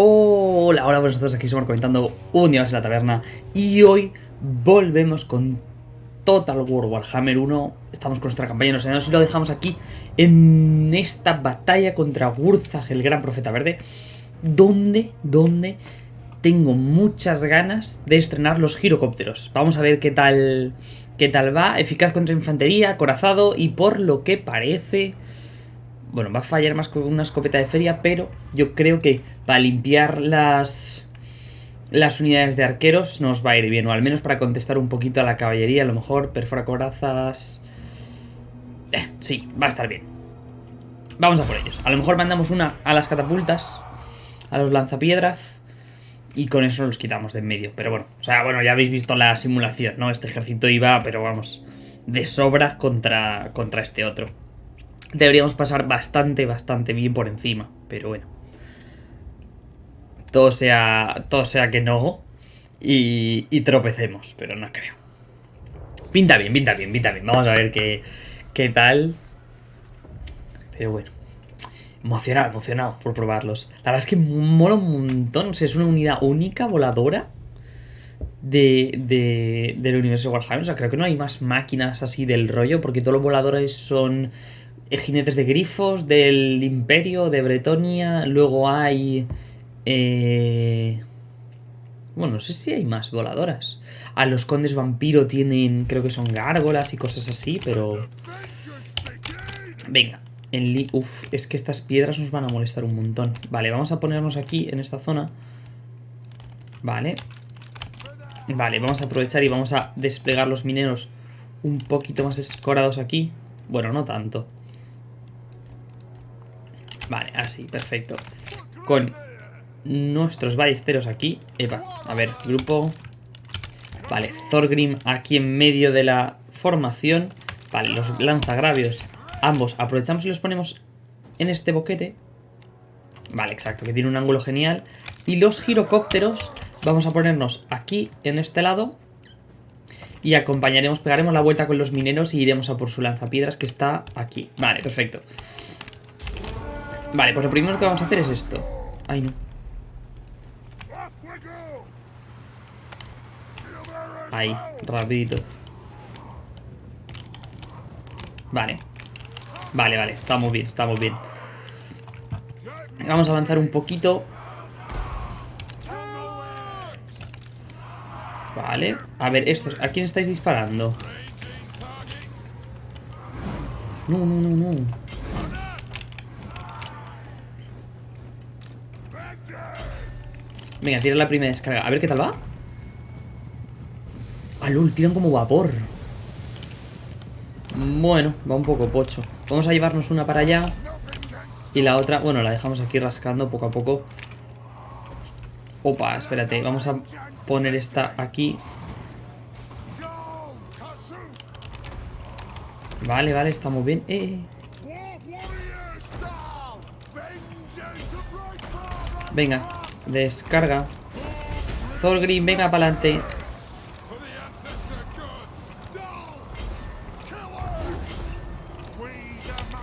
Hola, hola, buenos todos, aquí somos comentando un día más en la taberna y hoy volvemos con Total War Warhammer 1 Estamos con nuestra campaña no sé, y lo dejamos aquí en esta batalla contra Wurzag, el gran profeta verde Donde, donde tengo muchas ganas de estrenar los girocópteros. Vamos a ver qué tal, qué tal va, eficaz contra infantería, corazado y por lo que parece... Bueno, va a fallar más con una escopeta de feria, pero yo creo que para limpiar las, las unidades de arqueros nos va a ir bien, o al menos para contestar un poquito a la caballería, a lo mejor perfora corazas... Eh, sí, va a estar bien. Vamos a por ellos. A lo mejor mandamos una a las catapultas, a los lanzapiedras, y con eso los quitamos de en medio. Pero bueno, o sea, bueno, ya habéis visto la simulación, ¿no? Este ejército iba, pero vamos, de sobra contra, contra este otro deberíamos pasar bastante, bastante bien por encima. Pero bueno. Todo sea, todo sea que no. Y, y tropecemos, pero no creo. Pinta bien, pinta bien, pinta bien. Vamos a ver qué, qué tal. Pero bueno. Emocionado, emocionado por probarlos. La verdad es que mola un montón. O sea, es una unidad única, voladora. De, de, del universo de Warhammer. O sea, creo que no hay más máquinas así del rollo. Porque todos los voladores son jinetes de grifos del imperio de Bretonia. Luego hay... Eh... Bueno, no sé si hay más voladoras. A los condes vampiro tienen, creo que son gárgolas y cosas así, pero... Venga, en Uf, es que estas piedras nos van a molestar un montón. Vale, vamos a ponernos aquí, en esta zona. Vale. Vale, vamos a aprovechar y vamos a desplegar los mineros un poquito más escorados aquí. Bueno, no tanto. Vale, así, perfecto. Con nuestros ballesteros aquí. Epa, a ver, grupo. Vale, Thorgrim aquí en medio de la formación. Vale, los lanzagravios. Ambos aprovechamos y los ponemos en este boquete. Vale, exacto, que tiene un ángulo genial. Y los girocópteros vamos a ponernos aquí, en este lado. Y acompañaremos, pegaremos la vuelta con los mineros y iremos a por su lanzapiedras que está aquí. Vale, perfecto. Vale, pues lo primero que vamos a hacer es esto. Ay, no. Ahí, rapidito. Vale. Vale, vale, estamos bien, estamos bien. Vamos a avanzar un poquito. Vale. A ver, estos, ¿a quién estáis disparando? No, no, no, no. Venga, tira la primera descarga. A ver qué tal va. Ah, lul, tiran como vapor. Bueno, va un poco pocho. Vamos a llevarnos una para allá. Y la otra, bueno, la dejamos aquí rascando poco a poco. Opa, espérate. Vamos a poner esta aquí. Vale, vale, está muy bien. Eh. Venga, Descarga. Thorgrim, venga para adelante.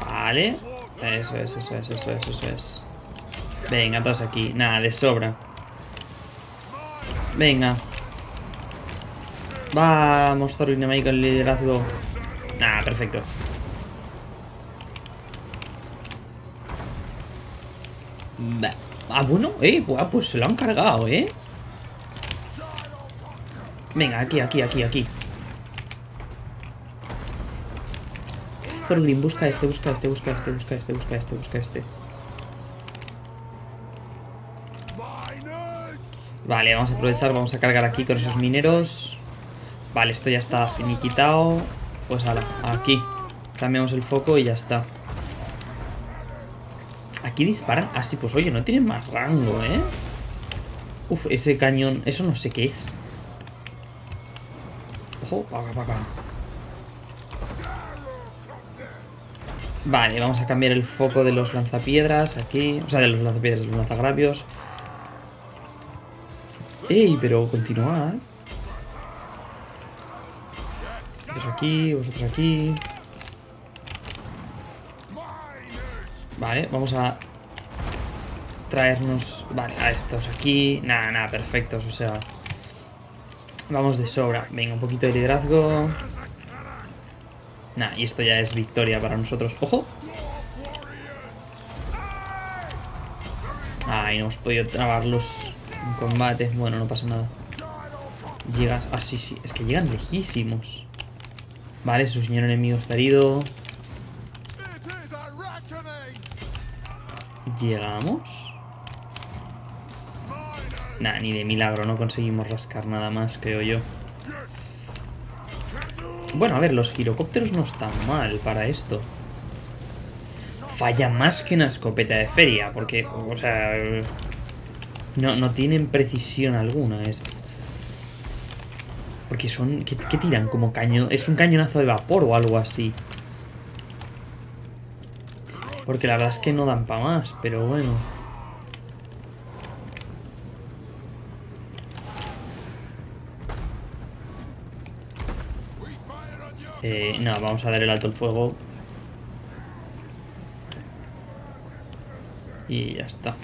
Vale. Eso es, eso es, eso es, eso es. Venga, todos aquí. Nada, de sobra. Venga. Vamos, Thorgrim ahí con el liderazgo. Nada, perfecto. Ah, bueno, eh, pues se lo han cargado, eh. Venga, aquí, aquí, aquí, aquí. Thorgrim, busca este, busca este, busca este, busca este, busca este, busca este. Vale, vamos a aprovechar, vamos a cargar aquí con esos mineros. Vale, esto ya está finiquitado. Pues ahora, aquí. Cambiamos el foco y ya está Aquí disparan. Ah, sí, pues oye, no tienen más rango, ¿eh? Uf, ese cañón. Eso no sé qué es. Ojo, para acá, acá. Vale, vamos a cambiar el foco de los lanzapiedras aquí. O sea, de los lanzapiedras, de los lanzagravios. ¡Ey! Pero continuad. Vosotros aquí, vosotros aquí. Vale, vamos a traernos... Vale, a estos aquí. Nada, nada, perfectos, o sea... Vamos de sobra. Venga, un poquito de liderazgo. Nah, y esto ya es victoria para nosotros. ¡Ojo! Ay, no hemos podido trabarlos en combate. Bueno, no pasa nada. Llegas... Ah, sí, sí. Es que llegan lejísimos. Vale, su señor enemigo está herido. Llegamos. Nah, ni de milagro, no conseguimos rascar nada más, creo yo. Bueno, a ver, los girocópteros no están mal para esto. Falla más que una escopeta de feria, porque, o sea... No, no tienen precisión alguna. Es... Porque son... ¿qué, ¿Qué tiran? Como cañón... Es un cañonazo de vapor o algo así. Porque la verdad es que no dan para más, pero bueno... Eh, no, vamos a dar el alto el fuego. Y ya está.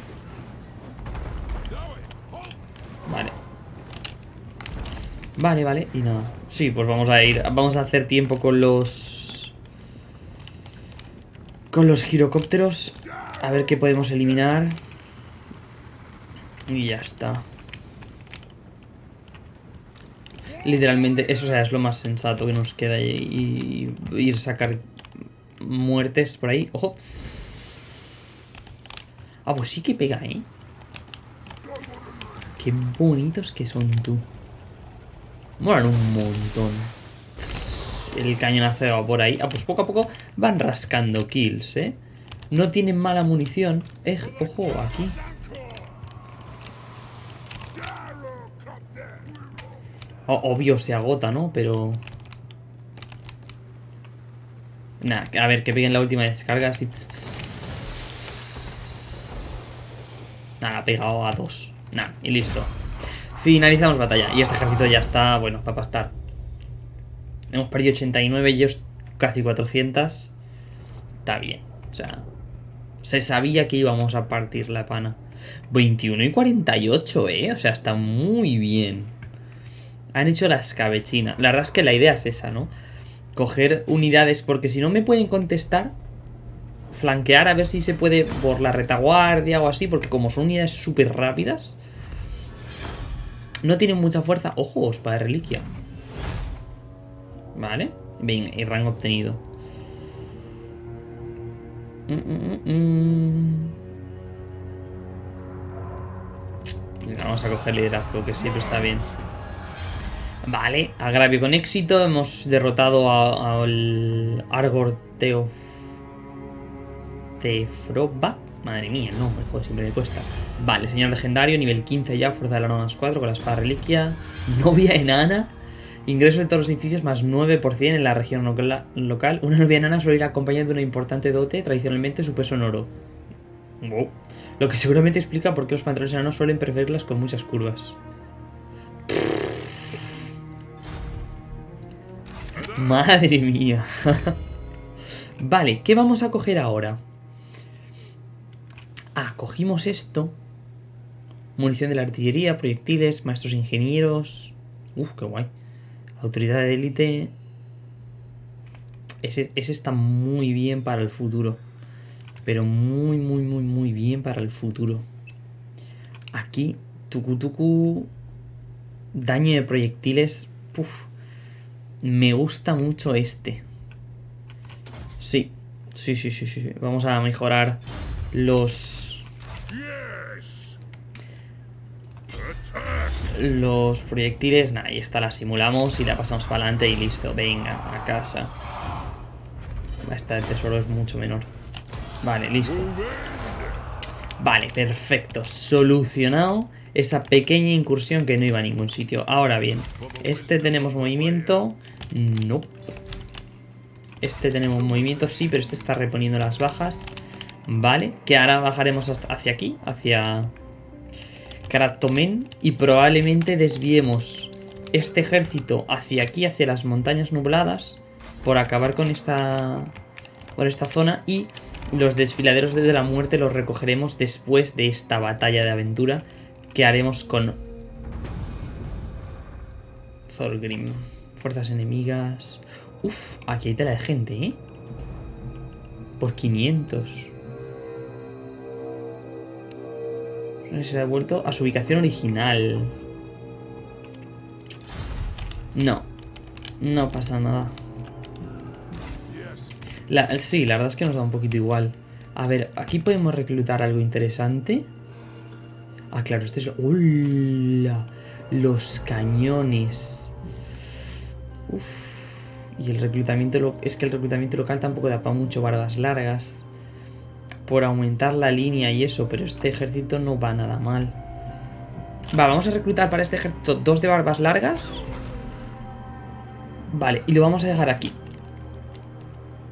Vale. Vale, vale, y nada. Sí, pues vamos a ir. Vamos a hacer tiempo con los. Con los girocópteros. A ver qué podemos eliminar. Y ya está. Literalmente, eso es lo más sensato que nos queda y, ir sacar muertes por ahí. ¡Ojo! Ah, pues sí que pega, ¿eh? Qué bonitos que son tú. Molan un montón. El cañonazo va por ahí. Ah, pues poco a poco van rascando kills, ¿eh? No tienen mala munición. Eh, ojo, aquí. obvio se agota, ¿no? Pero... Nah, a ver, que peguen la última descarga así... Nada, ha pegado a dos. Nah, y listo. Finalizamos batalla. Y este ejército ya está, bueno, para pastar. Hemos perdido 89 y ellos casi 400. Está bien. O sea, se sabía que íbamos a partir la pana. 21 y 48, ¿eh? O sea, está muy bien. Han hecho la escabechina. La verdad es que la idea es esa, ¿no? Coger unidades, porque si no me pueden contestar, flanquear a ver si se puede por la retaguardia o así, porque como son unidades súper rápidas, no tienen mucha fuerza. Ojo, espada de reliquia. Vale. Bien, y rango obtenido. Mm, mm, mm, vamos a coger liderazgo, que siempre está bien. Vale, agravio con éxito. Hemos derrotado al Argor Teof... Tefroba. Madre mía, no, me joder, siempre me cuesta. Vale, señor legendario, nivel 15 ya, fuerza de la 9 más 4 con la espada reliquia. Novia enana. Ingreso de todos los edificios más 9% en la región local. Una novia enana suele ir acompañada de una importante dote, tradicionalmente su peso en oro. Lo que seguramente explica por qué los pantalones enanos suelen preferirlas con muchas curvas. Madre mía. vale, ¿qué vamos a coger ahora? Ah, cogimos esto. Munición de la artillería, proyectiles, maestros ingenieros. Uf, qué guay. Autoridad de élite. Ese, está muy bien para el futuro. Pero muy, muy, muy, muy bien para el futuro. Aquí, tucu Daño de proyectiles. Puf. Me gusta mucho este. Sí. Sí, sí, sí, sí. Vamos a mejorar los... Los proyectiles. Nah, ahí está, la simulamos y la pasamos para adelante y listo. Venga, a casa. Esta de tesoro es mucho menor. Vale, listo. Vale, perfecto. Solucionado esa pequeña incursión que no iba a ningún sitio. Ahora bien, este tenemos movimiento. No. Este tenemos movimiento, sí, pero este está reponiendo las bajas. Vale, que ahora bajaremos hacia aquí, hacia Kratomen. Y probablemente desviemos este ejército hacia aquí, hacia las montañas nubladas. Por acabar con esta, por esta zona. Y Los desfiladeros de la muerte los recogeremos después de esta batalla de aventura que haremos con Thorgrim. Fuerzas enemigas. Uf, aquí hay tela de gente, ¿eh? Por 500. Se ha vuelto a su ubicación original. No. No pasa nada. sí, la verdad es que nos da un poquito igual. A ver, aquí podemos reclutar algo interesante. Ah, claro, este es... ¡Hola! Los cañones. Uf. Y el reclutamiento... Es que el reclutamiento local tampoco da para mucho barbas largas. Por aumentar la línea y eso, pero este ejército no va nada mal. Va, vamos a reclutar para este ejército dos de barbas largas. Vale, y lo vamos a dejar aquí.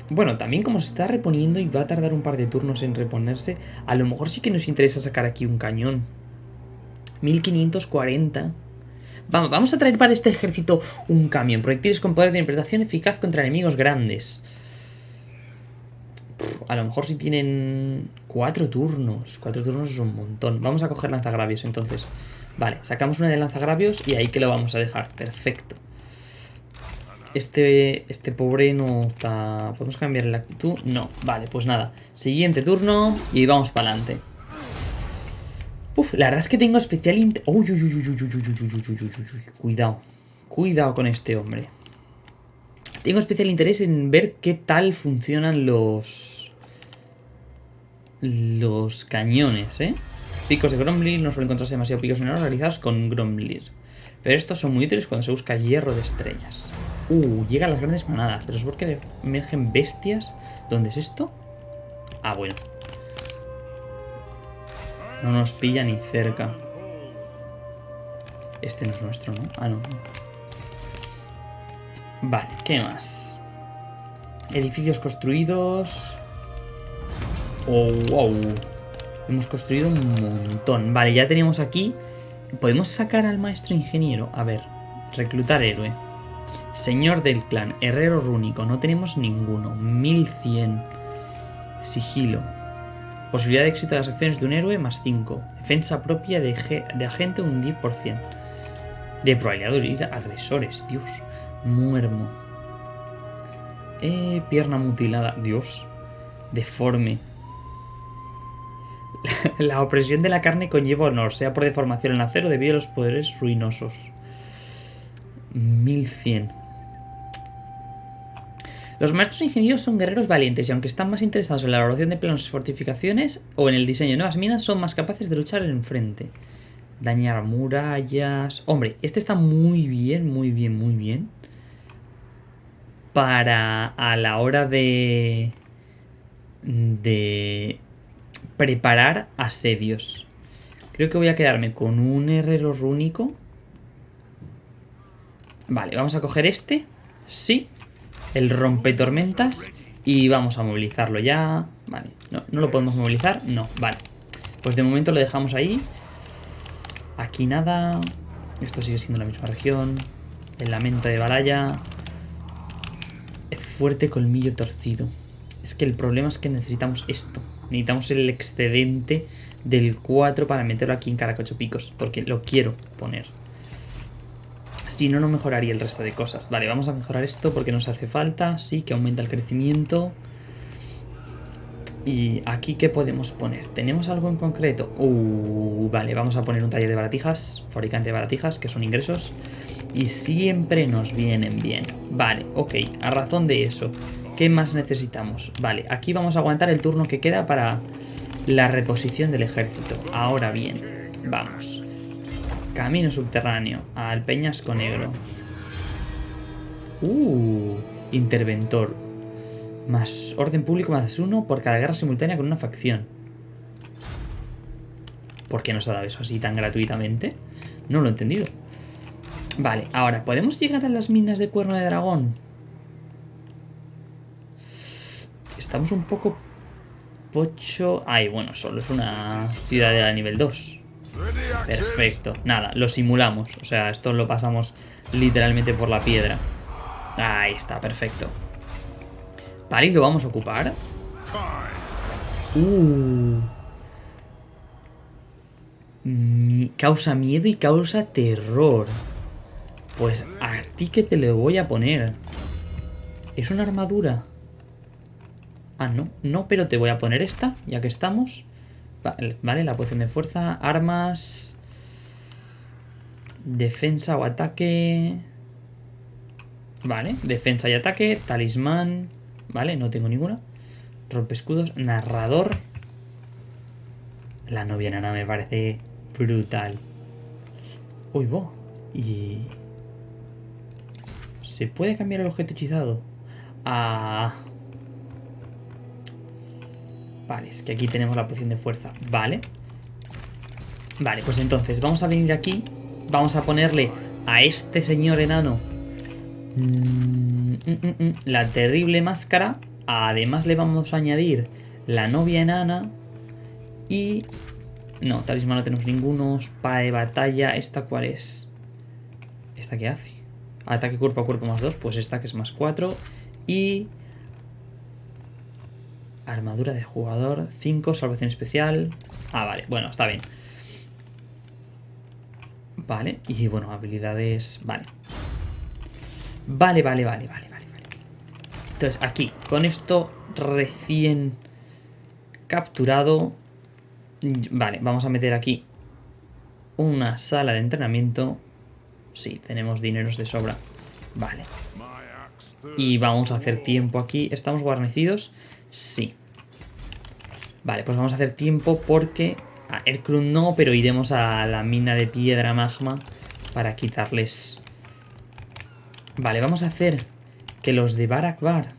Bueno, también como se está reponiendo y va a tardar un par de turnos en reponerse, a lo mejor sí que nos interesa sacar aquí un cañón. 1540. Vamos, vamos a traer para este ejército un camión. Proyectiles con poder de interpretación eficaz contra enemigos grandes. A lo mejor si tienen cuatro turnos. Cuatro turnos es un montón. Vamos a coger lanzagravios entonces. Vale, sacamos una de lanzagravios y ahí que lo vamos a dejar. Perfecto. Este, este pobre no está... ¿Podemos cambiar la actitud? No. Vale, pues nada. Siguiente turno y vamos para adelante. Uf, la verdad es que tengo especial interés... Uy, uy, uy, uy, uy, uy, Cuidado. Cuidado con este hombre. Tengo especial interés en ver qué tal funcionan los... Los cañones, ¿eh? Picos de Gromlir no suelen encontrarse demasiado picos menores realizados con Gromlir. Pero estos son muy útiles cuando se busca hierro de estrellas. Uh, llegan las grandes manadas. Pero es porque emergen bestias. ¿Dónde es esto? Ah, bueno. No nos pilla ni cerca. Este no es nuestro, ¿no? Ah, no. Vale, ¿qué más? Edificios construidos. Oh, wow. Hemos construido un montón. Vale, ya tenemos aquí... ¿Podemos sacar al maestro ingeniero? A ver, reclutar héroe. Señor del clan, herrero rúnico, no tenemos ninguno. 1100. Sigilo. Posibilidad de éxito de las acciones de un héroe más 5. Defensa propia de, de agente un 10%. De probabilidad de agresores, Dios. Muermo. Eh, pierna mutilada, Dios. Deforme. La opresión de la carne conlleva honor, sea por deformación en acero debido a los poderes ruinosos. 1100. Los maestros ingenieros son guerreros valientes y aunque están más interesados en la elaboración de planos y fortificaciones o en el diseño de nuevas minas, son más capaces de luchar en frente. Dañar murallas... Hombre, este está muy bien, muy bien, muy bien. Para a la hora de... De preparar asedios. Creo que voy a quedarme con un herrero rúnico. Vale, vamos a coger este. Sí el rompetormentas y vamos a movilizarlo ya. Vale, no, no lo podemos movilizar, no, vale. Pues de momento lo dejamos ahí. Aquí nada. Esto sigue siendo la misma región. El lamento de Balaya. Fuerte colmillo torcido. Es que el problema es que necesitamos esto. Necesitamos el excedente del 4 para meterlo aquí en Caracocho Picos. Porque lo quiero poner. Si no, no mejoraría el resto de cosas. Vale, vamos a mejorar esto porque nos hace falta. Sí, que aumenta el crecimiento. Y aquí, ¿qué podemos poner? ¿Tenemos algo en concreto? Uh, vale, vamos a poner un taller de baratijas. Fabricante de baratijas, que son ingresos. Y siempre nos vienen bien. Vale, ok, a razón de eso. ¿Qué más necesitamos? Vale, aquí vamos a aguantar el turno que queda para la reposición del ejército. Ahora bien, vamos. Camino subterráneo al Peñasco Negro. Uh, interventor. Más orden público más uno por cada guerra simultánea con una facción. ¿Por qué nos ha dado eso así tan gratuitamente? No lo he entendido. Vale, ahora, ¿podemos llegar a las minas de cuerno de dragón? Estamos un poco pocho... Ay, bueno, solo es una ciudad de nivel 2. Perfecto. Nada, lo simulamos. O sea, esto lo pasamos literalmente por la piedra. Ahí está, perfecto. Vale, lo vamos a ocupar. Uh. causa miedo y causa terror. Pues a ti que te lo voy a poner. ¿Es una armadura? Ah, no. No, pero te voy a poner esta, ya que estamos. Vale, la posición de fuerza, armas... Defensa o ataque... Vale, defensa y ataque, talismán... Vale, no tengo ninguna. Rompe escudos, narrador. La novia nana me parece brutal. Uy, bo. Y... ¿Se puede cambiar el objeto hechizado? Ah... Vale, es que aquí tenemos la poción de fuerza. Vale. Vale, pues entonces vamos a venir aquí. Vamos a ponerle a este señor enano mm, mm, mm, la terrible máscara. Además le vamos a añadir la novia enana. Y... No, talismán no tenemos ninguno. Espada de batalla. ¿Esta cuál es? ¿Esta qué hace? Ataque cuerpo a cuerpo más 2. Pues esta que es más 4. Y Armadura de jugador, 5, salvación especial. Ah, vale, bueno, está bien. Vale, y bueno, habilidades... Vale. Vale, vale, vale, vale, vale. Entonces, aquí, con esto recién capturado... Vale, vamos a meter aquí una sala de entrenamiento. Sí, tenemos dineros de sobra. Vale. Y vamos a hacer tiempo aquí. ¿Estamos guarnecidos? Sí. Vale, pues vamos a hacer tiempo porque... A Erkrun no, pero iremos a la mina de piedra magma para quitarles... Vale, vamos a hacer que los de Barakbar...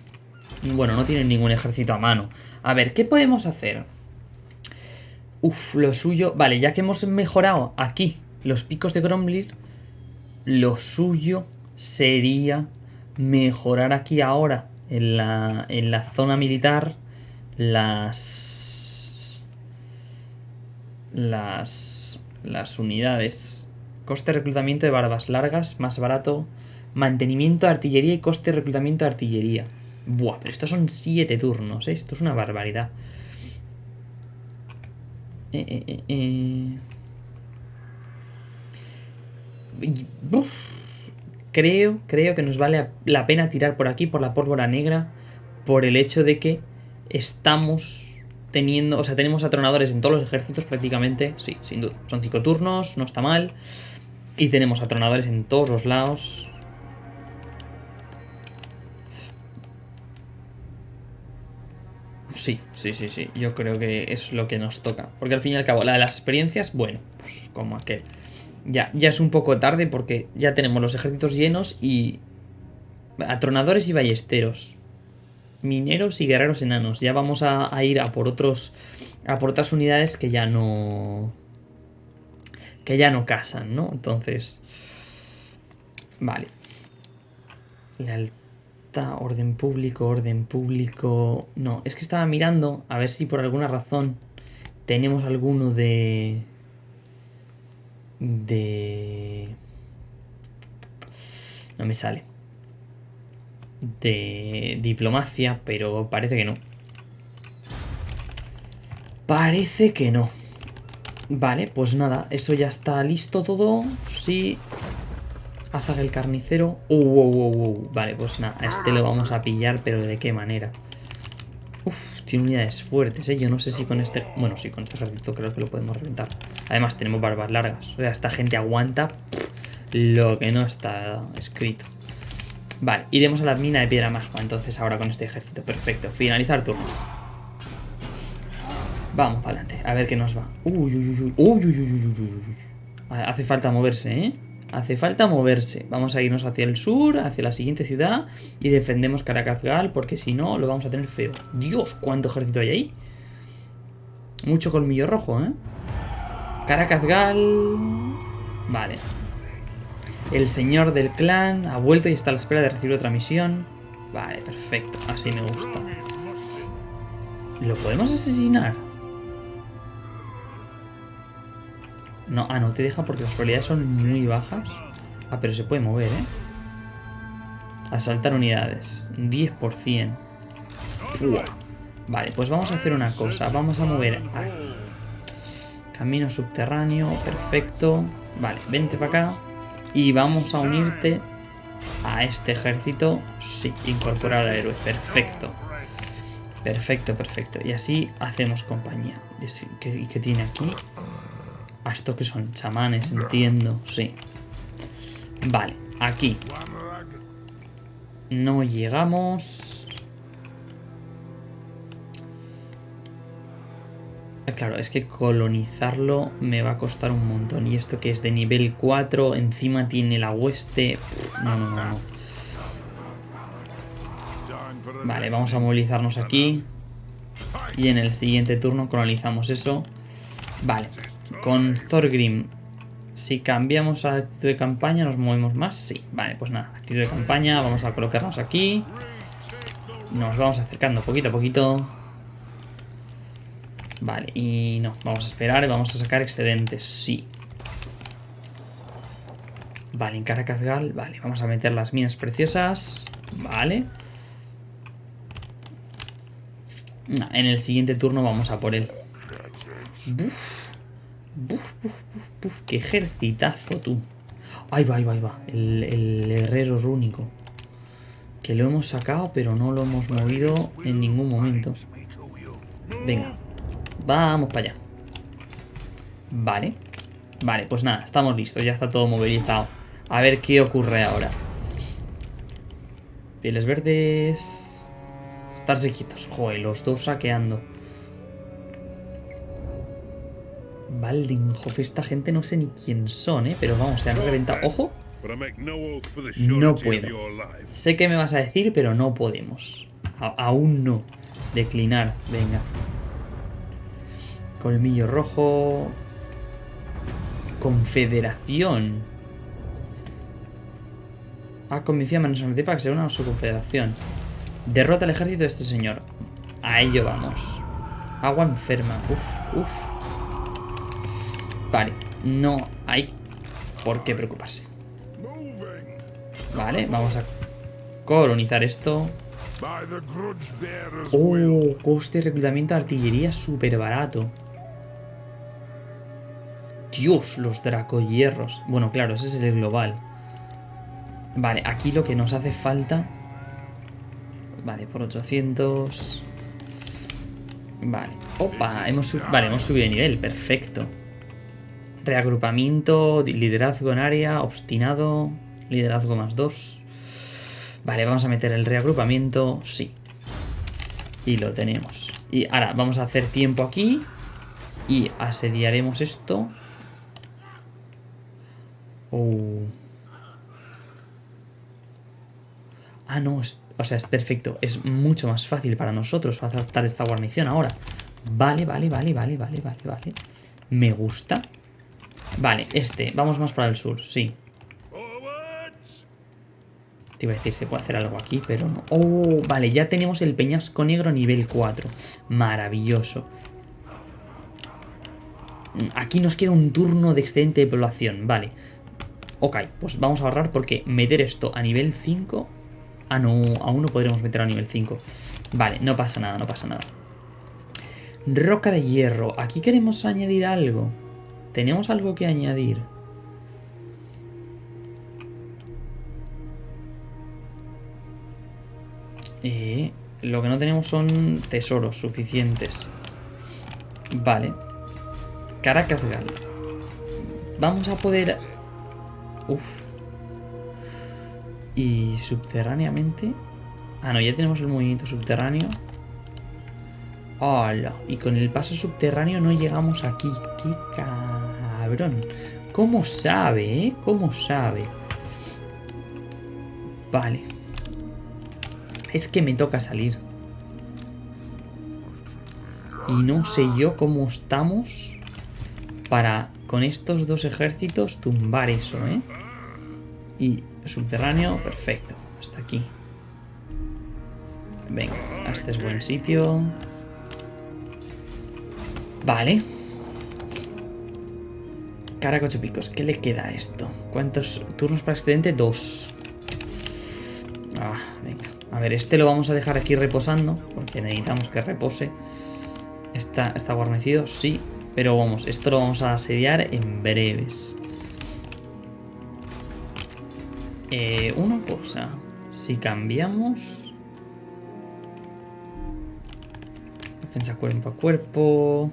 Bueno, no tienen ningún ejército a mano. A ver, ¿qué podemos hacer? Uf, lo suyo... Vale, ya que hemos mejorado aquí los picos de Gromlir, lo suyo sería mejorar aquí ahora en la, en la zona militar las las, las unidades. Coste de reclutamiento de barbas largas, más barato. Mantenimiento de artillería y coste de reclutamiento de artillería. Buah, pero estos son 7 turnos, ¿eh? Esto es una barbaridad. Eh, eh, eh, creo, creo que nos vale la pena tirar por aquí, por la pólvora negra, por el hecho de que estamos teniendo, o sea, tenemos atronadores en todos los ejércitos prácticamente, sí, sin duda. Son cinco turnos, no está mal. Y tenemos atronadores en todos los lados. Sí, sí, sí, sí. Yo creo que es lo que nos toca. Porque al fin y al cabo, la de las experiencias, bueno, pues como aquel. Ya, ya es un poco tarde porque ya tenemos los ejércitos llenos y... Atronadores y ballesteros mineros y guerreros enanos. Ya vamos a, ir a por otros. A por otras unidades que ya no. Que ya no casan, ¿no? Entonces. Vale. Lealtad, orden público, orden público. No, es que estaba mirando a ver si por alguna razón tenemos alguno de. De. No me sale de diplomacia, pero parece que no. Parece que no. Vale, pues nada, eso ya está listo todo. Sí. Azag el carnicero. Uh, uh, uh, Vale, pues nada, a este lo vamos a pillar, pero ¿de qué manera? Uf, tiene unidades fuertes, ¿eh? Yo no sé si con este... Bueno, sí, con este ejército creo que lo podemos reventar. Además, tenemos barbas largas. O sea, esta gente aguanta lo que no está escrito. Vale, iremos a la mina de piedra magma entonces ahora con este ejército. Perfecto, finalizar turno. Vamos para adelante, a ver qué nos va. Uy, uy, uy, uy, uy, uy, uy, uy, Hace falta moverse, ¿eh? Hace falta moverse. Vamos a irnos hacia el sur, hacia la siguiente ciudad y defendemos Caracazgal porque si no lo vamos a tener feo. Dios, cuánto ejército hay ahí. Mucho colmillo rojo, ¿eh? Caracazgal... Vale, el señor del clan ha vuelto y está a la espera de recibir otra misión. Vale, perfecto. Así me gusta. ¿Lo podemos asesinar? No, ah, no te deja porque las probabilidades son muy bajas. Ah, pero se puede mover, ¿eh? Asaltar unidades. 10%. Vale, pues vamos a hacer una cosa. Vamos a mover camino subterráneo. Perfecto. Vale, vente para acá. Y vamos a unirte a este ejército. Sí, incorporar al héroe. Perfecto. Perfecto, perfecto. Y así hacemos compañía. ¿Y qué tiene aquí? A esto que son chamanes, entiendo. Sí. Vale, aquí. No llegamos. Claro, es que colonizarlo me va a costar un montón. Y esto que es de nivel 4, encima tiene la hueste... No, no, no, no. Vale, vamos a movilizarnos aquí. Y en el siguiente turno colonizamos eso. Vale, con Thorgrim, si cambiamos a actitud de campaña, ¿nos movemos más? Sí, vale, pues nada, actitud de campaña, vamos a colocarnos aquí. Nos vamos acercando poquito a poquito. Vale, y no, vamos a esperar, vamos a sacar excedentes, sí. Vale, en Caracazgal, vale, vamos a meter las minas preciosas, vale. en el siguiente turno vamos a por él. Buf, buf, buf, buf, qué ejercitazo tú. Ahí va, ahí va, ahí va, el, el herrero rúnico. Que lo hemos sacado, pero no lo hemos movido en ningún momento. Venga, Vamos para allá. Vale. Vale, pues nada, estamos listos. Ya está todo movilizado. A ver qué ocurre ahora. Pieles verdes... Estarse quietos. Joder, los dos saqueando. Valdinghoff, esta gente no sé ni quién son, ¿eh? Pero vamos, se han reventado. ¡Ojo! No puedo. Sé que me vas a decir, pero no podemos. aún no. Declinar, venga. Colmillo rojo. Confederación. Ha convencido a Manos para que se una a su confederación. Derrota al ejército de este señor. A ello vamos. Agua enferma. Uf, uf. Vale. No hay por qué preocuparse. Vale, vamos a colonizar esto. Oh, coste de reclutamiento de artillería súper barato. Dios, los dracohierros. Bueno, claro, ese es el global. Vale, aquí lo que nos hace falta... Vale, por 800... Vale. Opa, hemos, vale, hemos subido de nivel. Perfecto. Reagrupamiento, liderazgo en área, obstinado, liderazgo más 2. Vale, vamos a meter el reagrupamiento. Sí. Y lo tenemos. Y ahora vamos a hacer tiempo aquí. Y asediaremos esto. Oh. Ah, no, o sea, es perfecto. Es mucho más fácil para nosotros adaptar esta guarnición ahora. Vale, vale, vale, vale, vale, vale, vale. Me gusta. Vale, este. Vamos más para el sur, sí. Te iba a decir, se puede hacer algo aquí, pero no. Oh, vale, ya tenemos el peñasco negro nivel 4. Maravilloso. Aquí nos queda un turno de excedente de población, vale. Ok, pues vamos a ahorrar porque meter esto a nivel 5... Ah, no, aún no podremos meter a nivel 5. Vale, no pasa nada, no pasa nada. Roca de hierro. Aquí queremos añadir algo. ¿Tenemos algo que añadir? Eh, lo que no tenemos son tesoros suficientes. Vale. Caracas Gal. Vamos a poder Uf. Y subterráneamente... Ah, no, ya tenemos el movimiento subterráneo. ¡Hola! Y con el paso subterráneo no llegamos aquí. ¡Qué cabrón! ¿Cómo sabe, eh? ¿Cómo sabe? Vale. Es que me toca salir. Y no sé yo cómo estamos para con estos dos ejércitos tumbar eso, ¿eh? Y subterráneo, perfecto. Hasta aquí. Venga, este es buen sitio. Vale. Caracocho picos, ¿qué le queda a esto? ¿Cuántos turnos para excedente? Dos. Ah, venga. A ver, este lo vamos a dejar aquí reposando, porque necesitamos que repose. Está, está guarnecido, sí, pero vamos, esto lo vamos a asediar en breves. Eh, una cosa, si cambiamos... Defensa cuerpo a cuerpo...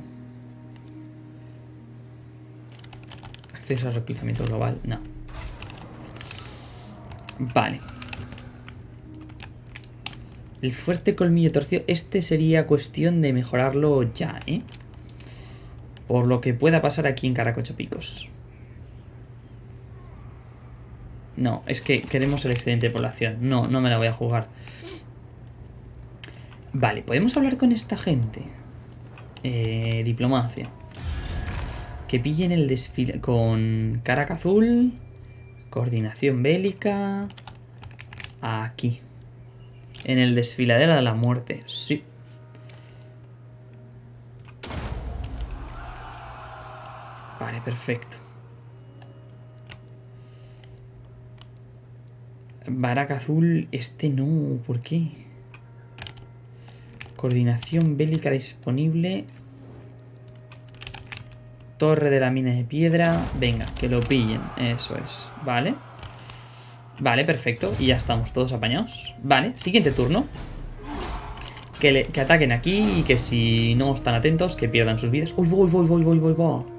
Acceso al global, no. Vale. El fuerte colmillo torcido, este sería cuestión de mejorarlo ya, ¿eh? Por lo que pueda pasar aquí en Caracocho Picos. No, es que queremos el excedente de población. No, no me la voy a jugar. Vale, podemos hablar con esta gente. Eh, diplomacia. Que pillen el desfile con Caraca Azul. Coordinación bélica. Aquí. En el desfiladero de la muerte. Sí. Vale, perfecto. Baraca azul, este no, ¿por qué? Coordinación bélica disponible. Torre de la mina de piedra. Venga, que lo pillen. Eso es. Vale. Vale, perfecto. Y ya estamos todos apañados. Vale, siguiente turno. Que, que ataquen aquí y que si no están atentos, que pierdan sus vidas. ¡Uy, voy, voy, voy, voy, voy, voy!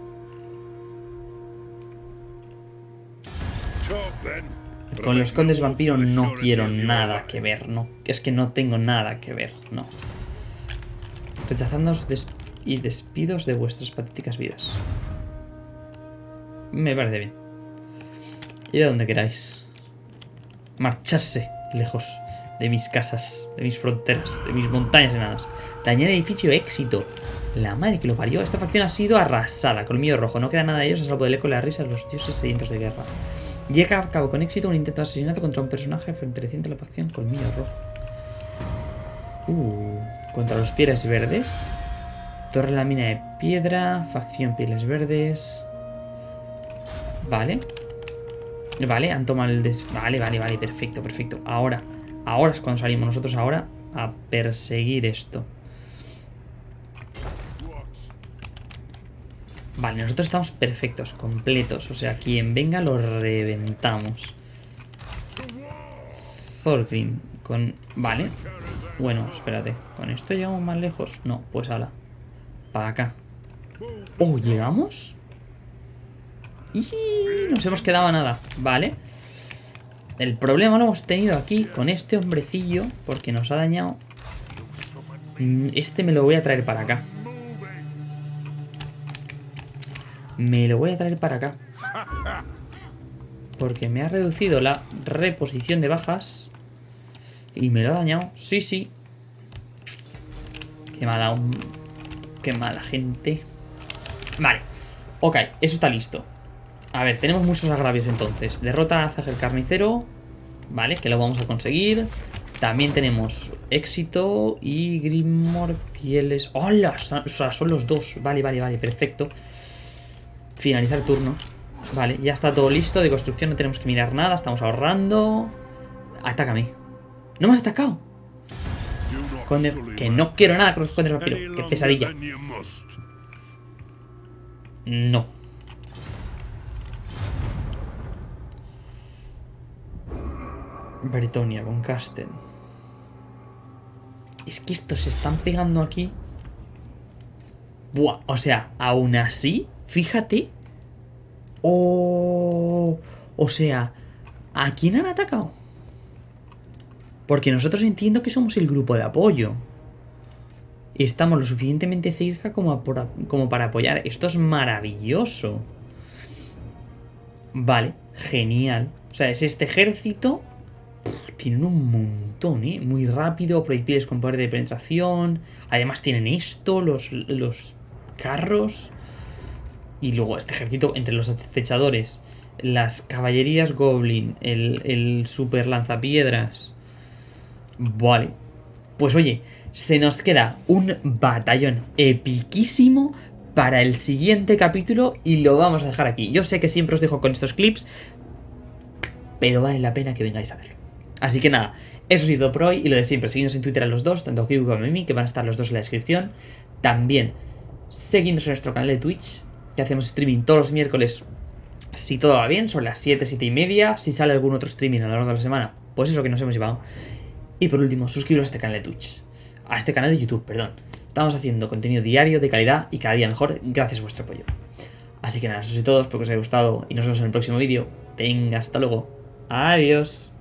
Con los condes vampiro no quiero nada que ver, no. Es que no tengo nada que ver, no. Rechazándoos y despidos de vuestras patéticas vidas. Me parece bien. Y de donde queráis. Marcharse lejos de mis casas, de mis fronteras, de mis montañas enanas. Dañar edificio éxito. La madre que lo parió. Esta facción ha sido arrasada. Colmillo rojo. No queda nada de ellos a salvo del eco de las risas de los dioses sedientos de guerra. Llega a cabo con éxito un intento de asesinato contra un personaje frente a la facción Colmillo Rojo. Uh, contra los Pieles Verdes. Torre la mina de piedra. Facción Pieles Verdes. Vale. Vale, han tomado el des... Vale, vale, vale, perfecto, perfecto. Ahora, ahora es cuando salimos nosotros ahora a perseguir esto. Vale, nosotros estamos perfectos, completos. O sea, quien venga lo reventamos. Thorgrim con... Vale. Bueno, espérate. ¿Con esto llegamos más lejos? No, pues ala. Para acá. Oh, ¿llegamos? Y nos hemos quedado a nada. Vale. El problema lo hemos tenido aquí con este hombrecillo porque nos ha dañado. Mm, este me lo voy a traer para acá. Me lo voy a traer para acá. Porque me ha reducido la reposición de bajas. Y me lo ha dañado. Sí, sí. Qué mala... Mala gente. Vale. Ok, eso está listo. A ver, tenemos muchos agravios entonces. Derrota a Zag el Carnicero. Vale, que lo vamos a conseguir. También tenemos éxito y Grimmor Pieles. ¡Hola! O sea, son los dos. Vale, vale, vale, perfecto. Finalizar turno. Vale, ya está todo listo. De construcción no tenemos que mirar nada. Estamos ahorrando. Atácame. ¿No me has atacado? Que no quiero nada con los condes vampiro. Qué pesadilla. No. Britonia con Casten. Es que estos se están pegando aquí. Buah, o sea, aún así Fíjate. Oh, o sea, ¿a quién han atacado? Porque nosotros entiendo que somos el grupo de apoyo. Estamos lo suficientemente cerca como, para apoyar. Esto es maravilloso. Vale, genial. O sea, es este ejército. tienen un montón, ¿eh? Muy rápido, proyectiles con poder de penetración. Además tienen esto, los, los carros. Y luego este ejército entre los acechadores, las caballerías goblin, el, el super lanzapiedras. Vale. Pues oye, se nos queda un batallón epiquísimo para el siguiente capítulo y lo vamos a dejar aquí. Yo sé que siempre os dejo con estos clips, pero vale la pena que vengáis a verlo. Así que nada, eso ha sido por hoy y lo de siempre, seguidnos en Twitter a los dos, tanto Kiwi como Mimi, que van a estar los dos en la descripción. También, seguidnos en nuestro canal de Twitch, que hacemos streaming todos los miércoles, si todo va bien, son las 7, 7 y media. Si sale algún otro streaming a lo largo de la semana, pues eso que nos hemos llevado. Y por último, suscribiros a este canal de Twitch, a este canal de YouTube, perdón. Estamos haciendo contenido diario de calidad y cada día mejor gracias a vuestro apoyo. Así que nada, eso es todo, espero que os haya gustado y nos vemos en el próximo vídeo. Venga, hasta luego. Adiós.